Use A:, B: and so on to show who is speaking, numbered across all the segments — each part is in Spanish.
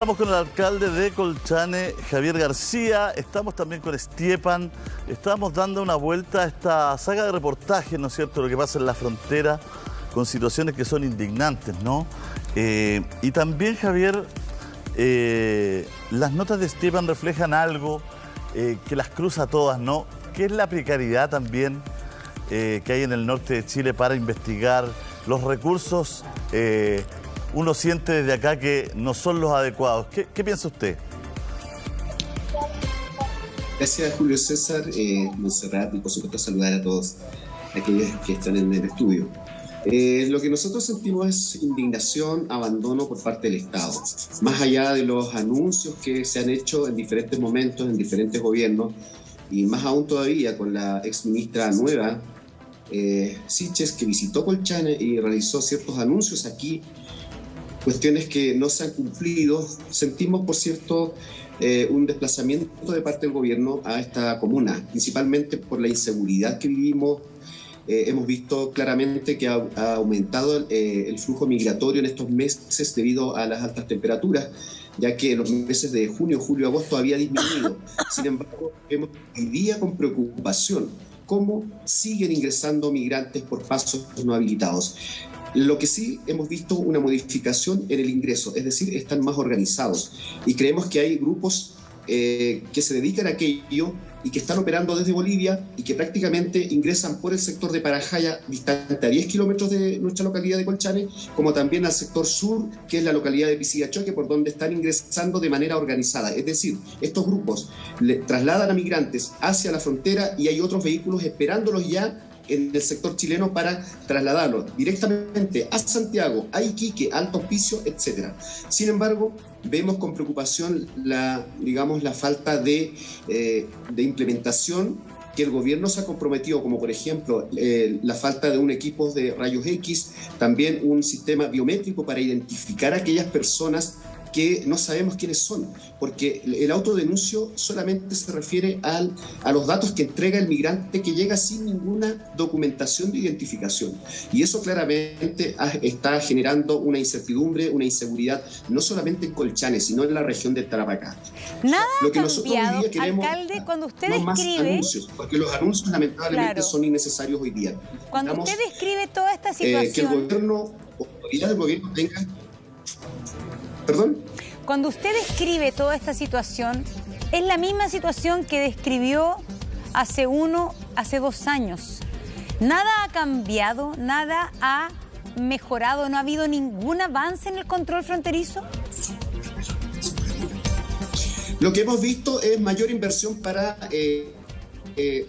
A: Estamos con el alcalde de Colchane, Javier García, estamos también con Estiepan, estamos dando una vuelta a esta saga de reportajes, ¿no es cierto?, lo que pasa en la frontera, con situaciones que son indignantes, ¿no? Eh, y también, Javier, eh, las notas de Estiepan reflejan algo eh, que las cruza todas, ¿no? Que es la precariedad también que hay en el norte de Chile para investigar los recursos uno siente desde acá que no son los adecuados. ¿Qué, piensa usted?
B: Gracias, Julio César, eh, Monserrat, y por supuesto saludar a todos aquellos que están en el estudio. Eh, lo que nosotros sentimos es indignación, abandono por parte del Estado. Más allá de los anuncios que se han hecho en diferentes momentos, en diferentes gobiernos, y más aún todavía con la ex ministra nueva, eh, Siches, que visitó Colchane y realizó ciertos anuncios aquí cuestiones que no se han cumplido. Sentimos, por cierto, eh, un desplazamiento de parte del gobierno a esta comuna, principalmente por la inseguridad que vivimos. Eh, hemos visto claramente que ha, aumentado eh, el flujo migratorio en estos meses debido a las altas temperaturas, ya que en los meses de junio, julio, agosto había disminuido. Sin embargo, vemos hoy día con preocupación cómo siguen ingresando migrantes por pasos no habilitados. Lo que sí hemos visto una modificación en el ingreso, es decir, están más organizados y creemos que hay grupos eh, que se dedican a aquello y que están operando desde Bolivia y que prácticamente ingresan por el sector de Parajaya, distante a 10 kilómetros de nuestra localidad de Colchane, como también al sector sur, que es la localidad de Pisigachoque, por donde están ingresando de manera organizada. Es decir, estos grupos le trasladan a migrantes hacia la frontera y hay otros vehículos esperándolos ya en el sector chileno para trasladarlo directamente a Santiago, a Iquique, Alto Hospicio, etc. Sin embargo, vemos con preocupación la, digamos, la falta de, eh, de implementación que el gobierno se ha comprometido, como por ejemplo eh, la falta de un equipo de rayos X, también un sistema biométrico para identificar a aquellas personas que no sabemos quiénes son, porque el autodenuncio solamente se refiere al, a los datos que entrega el migrante que llega sin ninguna documentación de identificación. Y eso claramente está generando una incertidumbre, una inseguridad, no solamente en Colchane, sino en la región de Tarapacá.
C: Nada Lo que nosotros hoy día queremos, alcalde, cuando usted no más
B: anuncios, porque los anuncios lamentablemente son innecesarios hoy día.
C: Cuando usted describe toda esta situación...
B: Eh, que el gobierno, autoridad del gobierno tenga ¿Perdón?
C: Cuando usted describe toda esta situación, es la misma situación que describió hace uno, hace dos años. Nada ha cambiado, nada ha mejorado, no ha habido ningún avance en el control fronterizo.
B: Lo que hemos visto es mayor inversión para, eh, eh,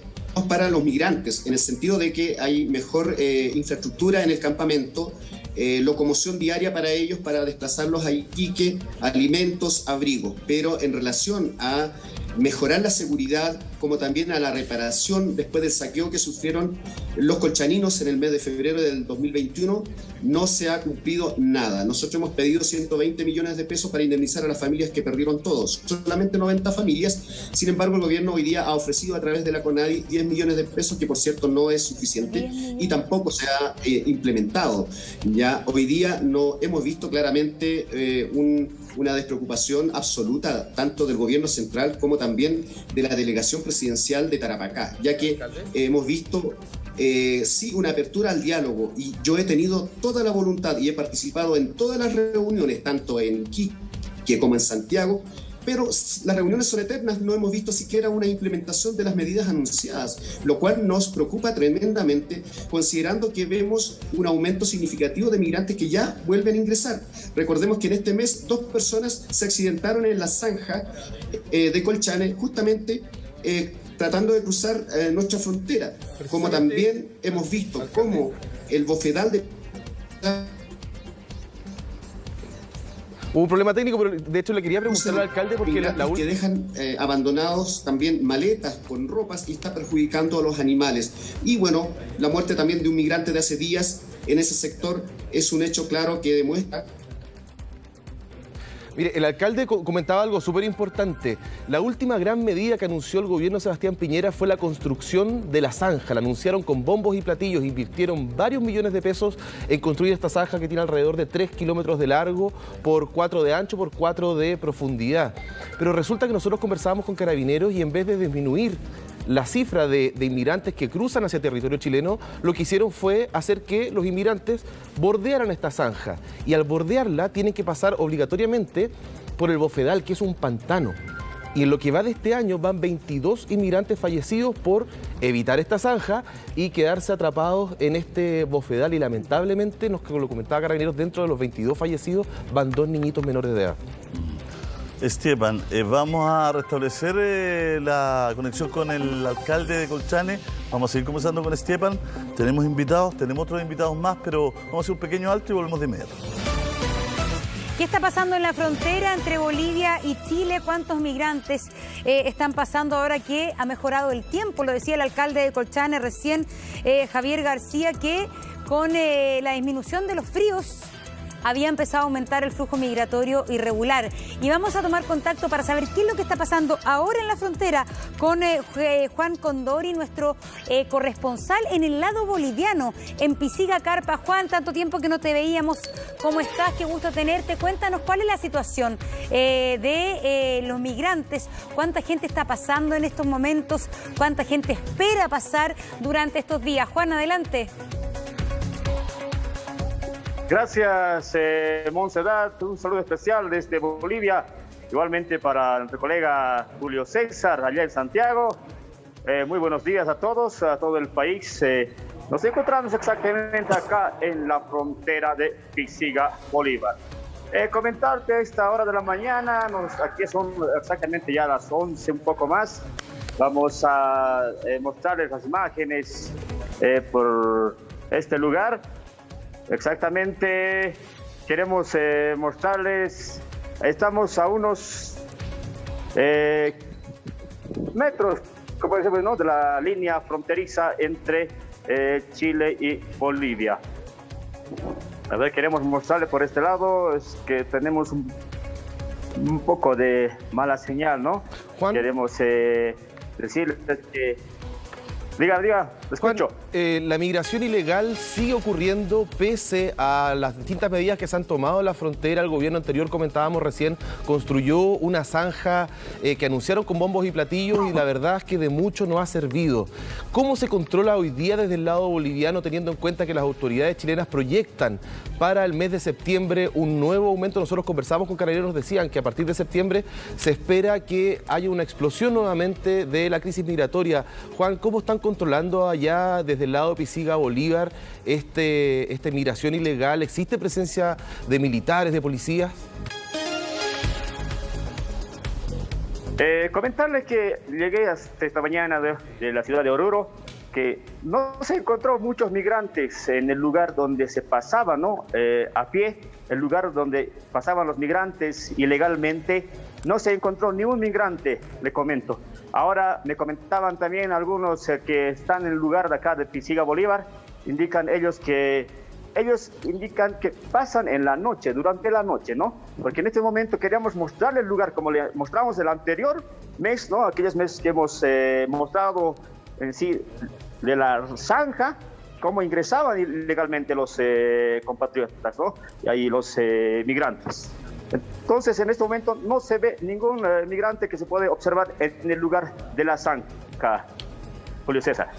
B: para los migrantes, en el sentido de que hay mejor eh, infraestructura en el campamento, eh, locomoción diaria para ellos para desplazarlos a Iquique, alimentos, abrigos. Pero en relación a mejorar la seguridad, como también a la reparación después del saqueo que sufrieron los colchaninos en el mes de febrero del 2021, no se ha cumplido nada. Nosotros hemos pedido 120 millones de pesos para indemnizar a las familias que perdieron todos, solamente 90 familias. Sin embargo, el gobierno hoy día ha ofrecido a través de la CONADI 10 millones de pesos, que por cierto no es suficiente y tampoco se ha eh, implementado. Ya hoy día no hemos visto claramente eh, una despreocupación absoluta tanto del gobierno central como también de la delegación presidencial de Tarapacá, ya que hemos visto eh, sí una apertura al diálogo y yo he tenido toda la voluntad y he participado en todas las reuniones, tanto en Quique como en Santiago, pero las reuniones son eternas, no hemos visto siquiera una implementación de las medidas anunciadas, lo cual nos preocupa tremendamente considerando que vemos un aumento significativo de migrantes que ya vuelven a ingresar. Recordemos que en este mes dos personas se accidentaron en la zanja eh, de Colchane justamente eh, tratando de cruzar eh, nuestra frontera, como también hemos visto cómo el bofedal de...
D: Hubo un problema técnico, pero de hecho le quería preguntar al alcalde porque la,
B: que dejan eh, abandonados también maletas con ropas y está perjudicando a los animales. Y bueno, la muerte también de un migrante de hace días en ese sector es un hecho claro que demuestra
D: Mire, el alcalde comentaba algo súper importante. La última gran medida que anunció el gobierno Sebastián Piñera fue la construcción de la zanja. La anunciaron con bombos y platillos, invirtieron varios millones de pesos en construir esta zanja que tiene alrededor de 3 kilómetros de largo por 4 de ancho por 4 de profundidad. Pero resulta que nosotros conversábamos con carabineros y en vez de disminuir la cifra de, inmigrantes que cruzan hacia territorio chileno, lo que hicieron fue hacer que los inmigrantes bordearan esta zanja. Y al bordearla tienen que pasar obligatoriamente por el bofedal, que es un pantano. Y en lo que va de este año van 22 inmigrantes fallecidos por evitar esta zanja y quedarse atrapados en este bofedal. Y lamentablemente, nos lo comentaba Carabineros, dentro de los 22 fallecidos van dos niñitos menores de edad.
A: Esteban, eh, vamos a restablecer eh, la conexión con el alcalde de Colchane. Vamos a seguir conversando con Esteban. Tenemos invitados, tenemos otros invitados más, pero vamos a hacer un pequeño alto y volvemos de inmediato.
C: ¿Qué está pasando en la frontera entre Bolivia y Chile? ¿Cuántos migrantes eh, están pasando ahora que ha mejorado el tiempo? Lo decía el alcalde de Colchane recién, Javier García, que con la disminución de los fríos había empezado a aumentar el flujo migratorio irregular. Y vamos a tomar contacto para saber qué es lo que está pasando ahora en la frontera con eh, Juan Condori, nuestro eh, corresponsal en el lado boliviano, en Pisiga Carpa. Juan, tanto tiempo que no te veíamos. ¿Cómo estás? Qué gusto tenerte. Cuéntanos cuál es la situación eh, de los migrantes, cuánta gente está pasando en estos momentos, cuánta gente espera pasar durante estos días. Juan, adelante.
E: Gracias, eh. Un saludo especial desde Bolivia. Igualmente para nuestro colega Julio César, allá en Santiago. Eh, muy buenos días a todos, a todo el país. Eh, nos encontramos exactamente acá en la frontera de Pisiga, Bolívar. Eh, comentarte a esta hora de la mañana, nos, aquí son exactamente ya las 11, un poco más. Vamos a mostrarles las imágenes por este lugar. Exactamente, queremos eh, mostrarles, estamos a unos eh, metros, como decimos, ¿no? de la línea fronteriza entre eh, Chile y Bolivia. A ver, queremos mostrarles por este lado, es que tenemos un, un poco de mala señal, ¿no?
D: Juan.
E: Queremos decirles que Diga, diga, escucho.
D: Eh, la migración ilegal sigue ocurriendo pese a las distintas medidas que se han tomado en la frontera. El gobierno anterior, comentábamos recién, construyó una zanja eh, que anunciaron con bombos y platillos y la verdad es que de mucho no ha servido. ¿Cómo se controla hoy día desde el lado boliviano teniendo en cuenta que las autoridades chilenas proyectan para el mes de septiembre un nuevo aumento? Nosotros conversamos con carabineros, decían que a partir de septiembre se espera que haya una explosión nuevamente de la crisis migratoria. Juan, ¿cómo están controlando allá desde el lado de Pisiga, Bolívar, este, esta migración ilegal? ¿Existe presencia de militares, de policías?
E: Eh, comentarles que llegué hasta esta mañana de, la ciudad de Oruro, que no se encontró muchos migrantes en el lugar donde se pasaba, ¿no? Eh, a pie, el lugar donde pasaban los migrantes ilegalmente, no se encontró ni un migrante, le comento. Ahora me comentaban también algunos eh, que están en el lugar de acá de Pisiga Bolívar, indican ellos que ellos indican que pasan en la noche, durante la noche, ¿no? Porque en este momento queríamos mostrarle el lugar como le mostramos el anterior mes, ¿no? Aquellos meses que hemos eh, mostrado en sí de la zanja, cómo ingresaban ilegalmente los eh, compatriotas, ¿no? Y ahí los migrantes. Entonces, en este momento no se ve ningún eh, migrante que se puede observar en el lugar de la zanja. Julio César.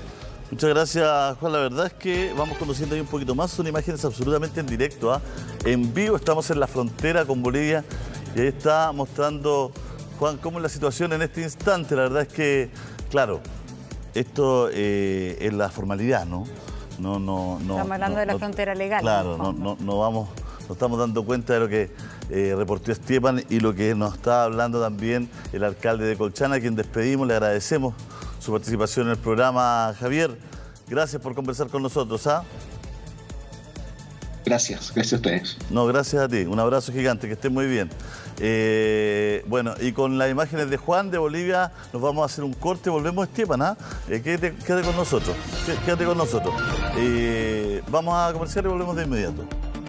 A: Muchas gracias, Juan. La verdad es que vamos conociendo ahí un poquito más. Son imágenes absolutamente en directo. ¿ah? En vivo estamos en la frontera con Bolivia y ahí está mostrando, Juan, cómo es la situación en este instante. La verdad es que, claro, esto eh, es la formalidad, ¿no?
C: No, no, no. Estamos hablando de la frontera legal.
A: Claro, no, no, no vamos, nos estamos dando cuenta de lo que eh, reportó Esteban y lo que nos está hablando también el alcalde de Colchana, a quien despedimos, le agradecemos su participación en el programa, Javier. Gracias por conversar con nosotros. ¿ah?
B: Gracias, gracias a ustedes.
A: No, gracias a ti. Un abrazo gigante, que estés muy bien. Eh, bueno, y con las imágenes de Juan de Bolivia nos vamos a hacer un corte, volvemos a Esteban, ¿ah? Eh, quédate, quédate, con nosotros, quédate con nosotros. Eh, vamos a comerciar y volvemos de inmediato.